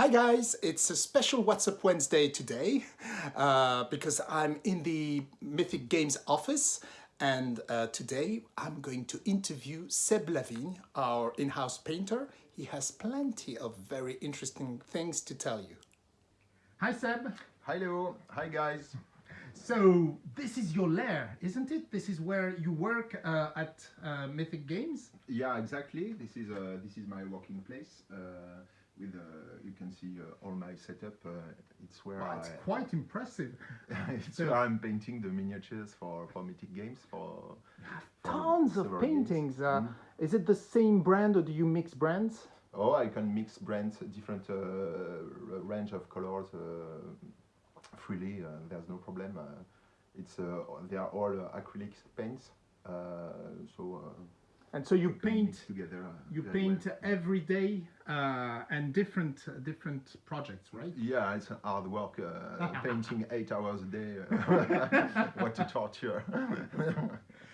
Hi guys, it's a special What's Up Wednesday today uh, because I'm in the Mythic Games office and uh, today I'm going to interview Seb Lavigne, our in-house painter. He has plenty of very interesting things to tell you. Hi Seb. Hello, hi guys. So this is your lair, isn't it? This is where you work uh, at uh, Mythic Games? Yeah, exactly. This is uh, this is my working place. Uh, with uh, you can see uh, all my setup. Uh, it's where wow, it's I, quite impressive. it's so, where I'm painting the miniatures for for Mythic Games for. Tons of paintings. Mm. Is it the same brand or do you mix brands? Oh, I can mix brands, different range of colors freely. there's no problem. it's they are all acrylic paints. And so you paint together. Uh, you paint well. every day uh, and different uh, different projects, right? Yeah, it's hard work. Uh, painting eight hours a day. what a torture.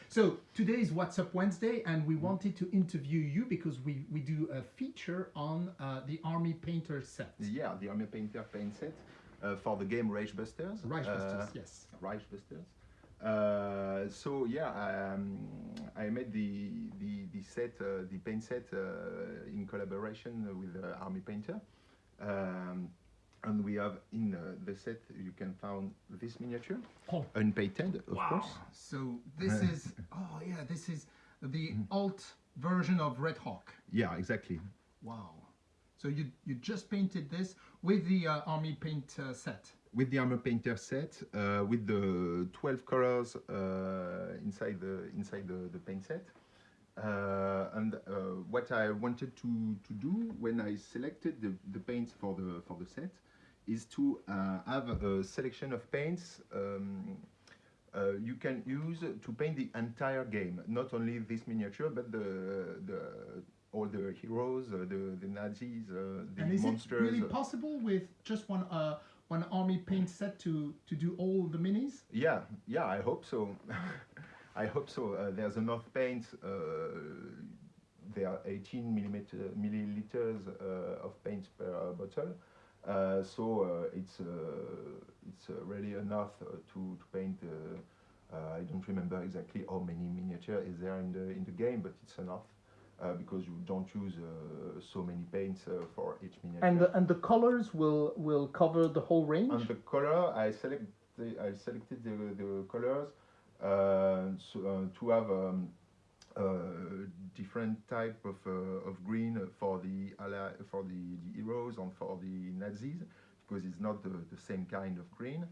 so today is What's Up Wednesday, and we wanted to interview you because we we do a feature on uh, the Army Painter set. Yeah, the Army Painter paint set uh, for the game Reichbusters. Rage Busters, yes. Reichbusters. Uh, so yeah, um, I made the the, the set, uh, the paint set uh, in collaboration with Army Painter. Um, and we have in uh, the set you can find this miniature oh. unpainted of wow. course so this is oh yeah this is the mm. alt version of red hawk yeah exactly wow so you you just painted this with the uh, army paint uh, set with the Army Painter set, uh, with the 12 colors uh, inside the inside the, the paint set. Uh, and uh, what I wanted to, to do when I selected the, the paints for the for the set is to have a selection of paints um, uh, you can use to paint the entire game, not only this miniature, but the the all the heroes, the the Nazis, the and is monsters. Is it really possible with just one one army paint set to to do all the minis? Yeah, yeah, I hope so. I hope so. Uh, there's enough paint. Uh, there are 18 millimeter, milliliters uh, of paint per bottle. Uh, so uh, it's uh, it's really enough to, to paint. I don't remember exactly how many miniature is there in the in the game, but it's enough. Uh, because you don't use uh, so many paints uh, for each miniature. And the, and the colors will will cover the whole range. And the color, I select the, I selected the, the colors so, to have um, different type of of green for the for the, the heroes and for the Nazis because it's not the, the same kind of green.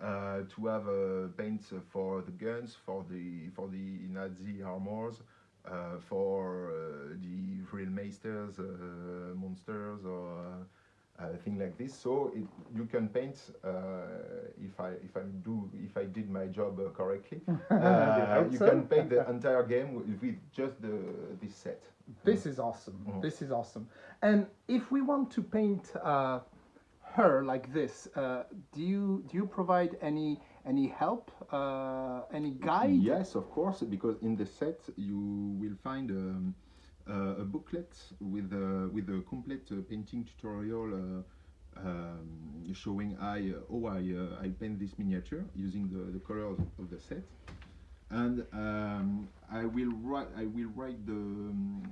Uh, to have uh, paints for the guns, for the for the Nazi armors, uh, for uh, the real masters, uh, monsters, or uh, thing like this. So it, you can paint if I if I do if I did my job correctly. you so. can paint the entire game with, with just the this set. This is awesome. Mm. This is awesome. And if we want to paint her like this, uh, do you do you provide any any help, uh, any guide? Yes, of course, because in the set you will find um, uh, a booklet with a, with a complete uh, painting tutorial uh, um, showing I, how I, I paint this miniature using the, the colors of the set and um, I will write I will write the um,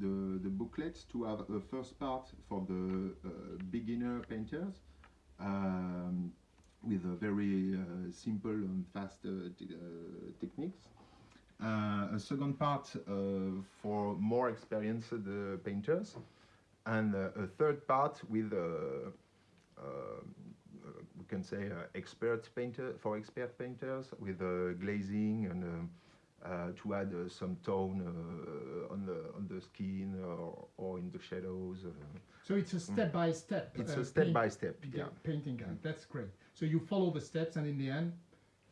the, the booklets to have a first part for the uh, beginner painters um, with a very uh, simple and fast uh, uh techniques. Uh, a second part uh, for more experienced painters and a third part with we can say uh, expert painter for expert painters with uh, glazing and uh, to add some tone on the on the skin or, or in the shadows. so it's a step by step. It's a step by step. Yeah, painting guide. That's great. So you follow the steps, and in the end,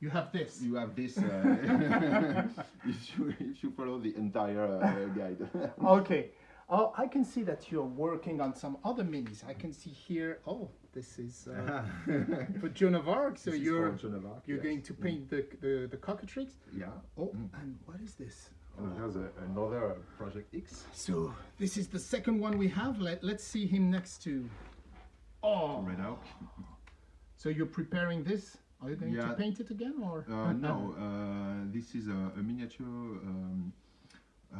you have this. You have this uh, if you if you follow the entire uh, guide. okay. Oh, I can see that you're working on some other minis. I can see here. Oh, this is uh, for Joan of Arc. So this you're Arc, you're yes. going to paint mm. the, the the cockatrice. Yeah. Oh, mm. and what is this? Oh, there's a, another Project X. So this is the second one we have. Let Let's see him next to. Oh, Red Oak. So you're preparing this? Are you going to paint it again or? Uh, no, uh, this is a, a miniature um, uh,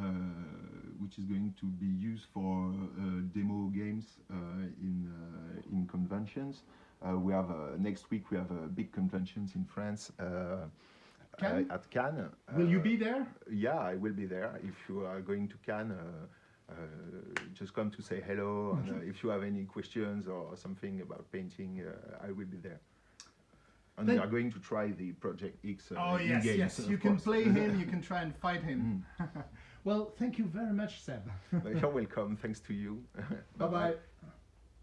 which is going to be used for uh, demo games uh, in uh, in conventions. Uh, we have uh, next week we have a big conventions in France uh, Cannes? at Cannes. Will you be there? Yeah, I will be there. If you are going to Cannes, just come to say hello. And uh, if you have any questions or something about painting, uh, I will be there. And we are going to try the Project X. Uh, Oh yes, in-games, yes. You can course. play him. You can try and fight him. well, thank you very much, Seb. You're welcome. Thanks to you. bye bye.